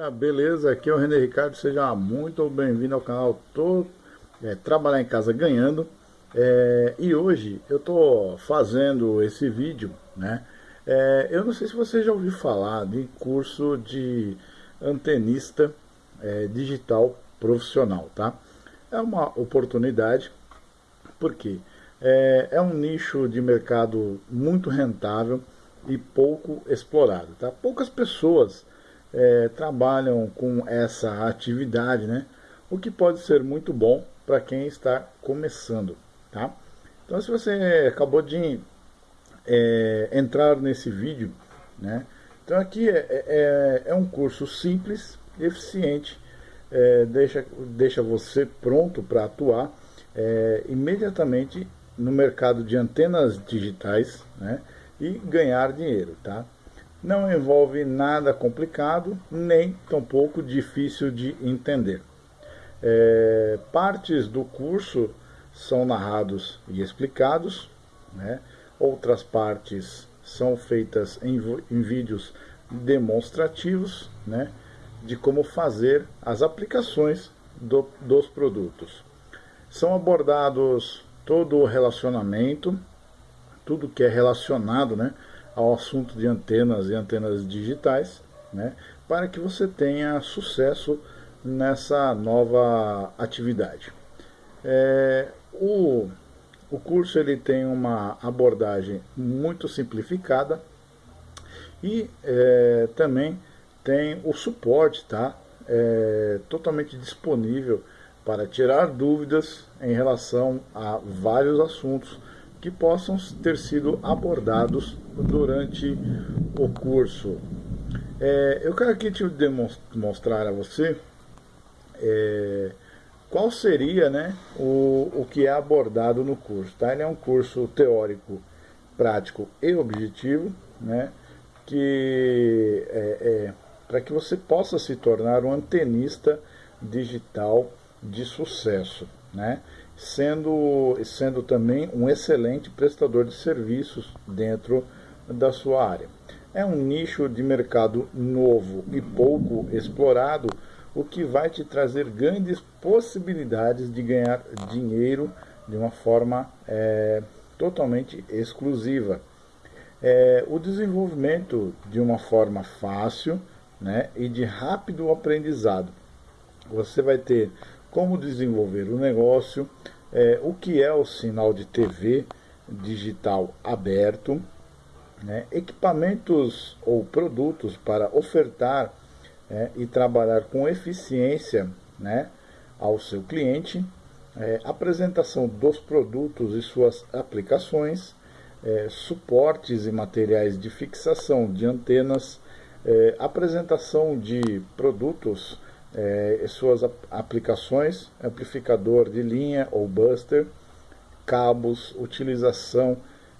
galera, beleza? Aqui é o René Ricardo, seja muito bem-vindo ao canal Tô é, Trabalhar em Casa Ganhando é, E hoje eu tô fazendo esse vídeo, né? É, eu não sei se você já ouviu falar de curso de antenista é, digital profissional, tá? É uma oportunidade, porque é, é um nicho de mercado muito rentável e pouco explorado, tá? Poucas pessoas é, trabalham com essa atividade, né? O que pode ser muito bom para quem está começando, tá? Então, se você acabou de é, entrar nesse vídeo, né? Então aqui é, é, é um curso simples, eficiente, é, deixa, deixa você pronto para atuar é, imediatamente no mercado de antenas digitais, né? E ganhar dinheiro, tá? Não envolve nada complicado, nem tampouco difícil de entender. É, partes do curso são narrados e explicados, né? outras partes são feitas em, em vídeos demonstrativos né? de como fazer as aplicações do, dos produtos. São abordados todo o relacionamento, tudo que é relacionado né, ao assunto de antenas e antenas digitais, né, para que você tenha sucesso nessa nova atividade. É, o, o curso ele tem uma abordagem muito simplificada e é, também tem o suporte tá? É, totalmente disponível para tirar dúvidas em relação a vários assuntos que possam ter sido abordados durante o curso. É, eu quero aqui te demonstrar a você é, qual seria né, o, o que é abordado no curso. Tá? Ele é um curso teórico, prático e objetivo, né, que é, é para que você possa se tornar um antenista digital de sucesso. Né? Sendo, sendo também um excelente prestador de serviços dentro da sua área. É um nicho de mercado novo e pouco explorado, o que vai te trazer grandes possibilidades de ganhar dinheiro de uma forma é, totalmente exclusiva. É, o desenvolvimento de uma forma fácil né, e de rápido aprendizado. Você vai ter como desenvolver o negócio, é, o que é o sinal de TV digital aberto, né, equipamentos ou produtos para ofertar é, e trabalhar com eficiência né, ao seu cliente, é, apresentação dos produtos e suas aplicações, é, suportes e materiais de fixação de antenas, é, apresentação de produtos é, suas aplicações, amplificador de linha ou buster, cabos, utilização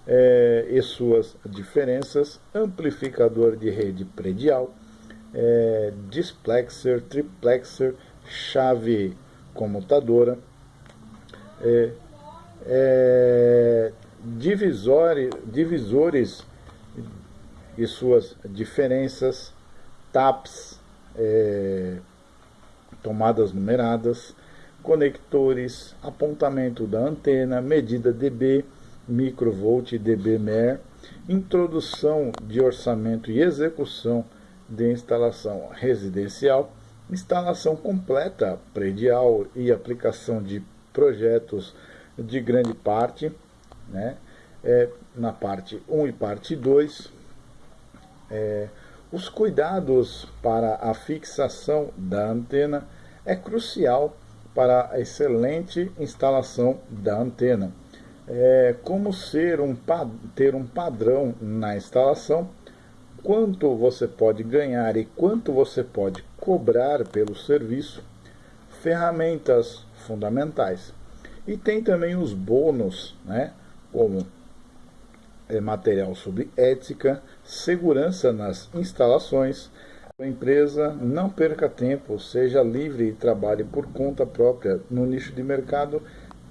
é, e suas diferenças, amplificador de rede predial, é, displexer, triplexer, chave comutadora, é, é, divisores, e suas diferenças, TAPs, é, tomadas numeradas, conectores, apontamento da antena, medida dB, microvolt e dBmer, introdução de orçamento e execução de instalação residencial, instalação completa predial e aplicação de projetos de grande parte, né? É, na parte 1 e parte 2, é, os cuidados para a fixação da antena é crucial para a excelente instalação da antena. É, como ser um, ter um padrão na instalação, quanto você pode ganhar e quanto você pode cobrar pelo serviço, ferramentas fundamentais. E tem também os bônus, né, como material sobre ética, segurança nas instalações. A empresa não perca tempo, seja livre e trabalhe por conta própria no nicho de mercado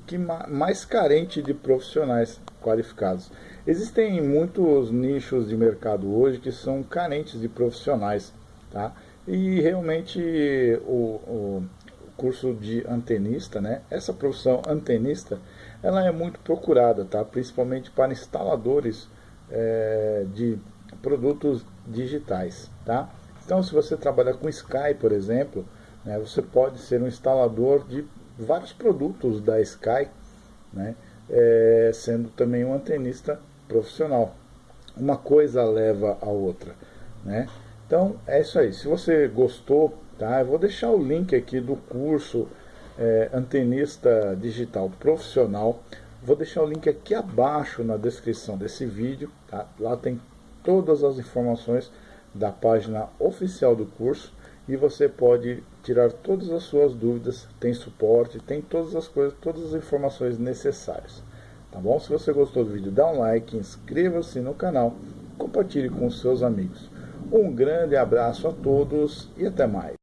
que mais carente de profissionais qualificados. Existem muitos nichos de mercado hoje que são carentes de profissionais, tá? E realmente o, o curso de antenista, né? Essa profissão antenista, ela é muito procurada, tá? Principalmente para instaladores é, de produtos digitais, tá? Então, se você trabalha com Sky, por exemplo, né, você pode ser um instalador de vários produtos da Sky, né, é, sendo também um antenista profissional. Uma coisa leva a outra. Né? Então, é isso aí. Se você gostou, tá, eu vou deixar o link aqui do curso é, Antenista Digital Profissional. Vou deixar o link aqui abaixo na descrição desse vídeo. Tá? Lá tem todas as informações da página oficial do curso e você pode tirar todas as suas dúvidas, tem suporte, tem todas as coisas, todas as informações necessárias. Tá bom? Se você gostou do vídeo, dá um like, inscreva-se no canal, compartilhe com seus amigos. Um grande abraço a todos e até mais.